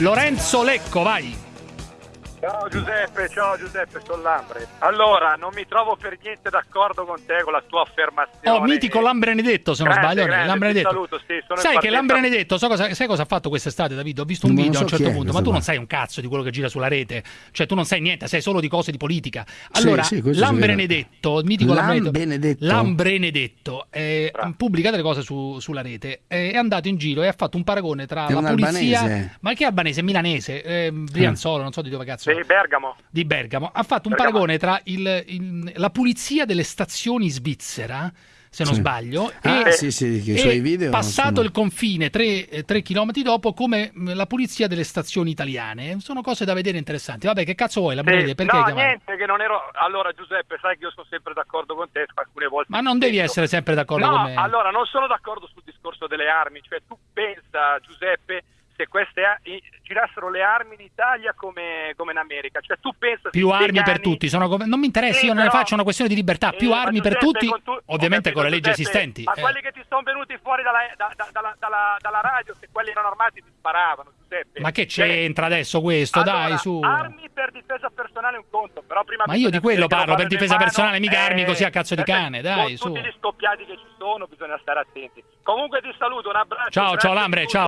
Lorenzo Lecco, vai. Ciao Giuseppe, ciao Giuseppe, sono Lambre. Allora, non mi trovo per niente d'accordo con te con la tua affermazione. Oh, mitico Lambrenedetto, se non Grande, sbaglio. grande, Lambrenedetto. saluto, sì, sono sai che Lambrenedetto, so cosa, sai cosa ha fatto quest'estate, David? Ho visto un Non video so a un certo punto, ma tu non qua. sai un cazzo di quello che gira sulla rete. Cioè, tu non sai niente, sai solo di cose di politica. Allora, sì, sì, Lambrenedetto, mitico Lambrenedetto, Lambrenedetto. Eh, pubblica delle cose su- sulla rete. eh, è andato in giro e ha fatto un paragone tra È la polizia. albanese. Ma che albanese? Milanese, eh, Brianzolo, non so di dove cazzo. Sì, Bergamo. di Bergamo. Ha fatto un Bergamo. paragone tra il- il- la pulizia delle stazioni svizzera se non Sì. sbaglio Ah, e, sì, sì, che i e suoi video passato sono- il confine 3, km dopo come la pulizia delle stazioni italiane. Sono cose da vedere interessanti. Vabbè che cazzo vuoi la Sì, perché no, niente, che non ero... Allora Giuseppe, sai che io sono sempre d'accordo con te, alcune volte... ma non devi essere sempre d'accordo no, con me. allora non sono d'accordo sul discorso delle armi, cioè tu pensa Giuseppe se queste girassero le armi in Italia come, come in America, cioè tu pensa più armi per vegani- tutti sono non mi interessa Sì, io non ne faccio una questione di libertà più Eh, armi ma per tutti con tu- ovviamente con le leggi esistenti Ma eh. quelli che ti sono venuti fuori dalla, da- da- dalla, dalla- radio, se quelli erano armati ti sparavano, Giuseppe. ma che Cioè, c'entra adesso questo allora, dai su Armi per difesa personale è un conto, però prima Ma io di quello parlo, per difesa mano, personale, mica armi così a cazzo di cane, dai, Con su. tutti gli scoppiati che ci sono bisogna stare attenti. Comunque ti saluto, un abbraccio. ciao ciao Lambre ciao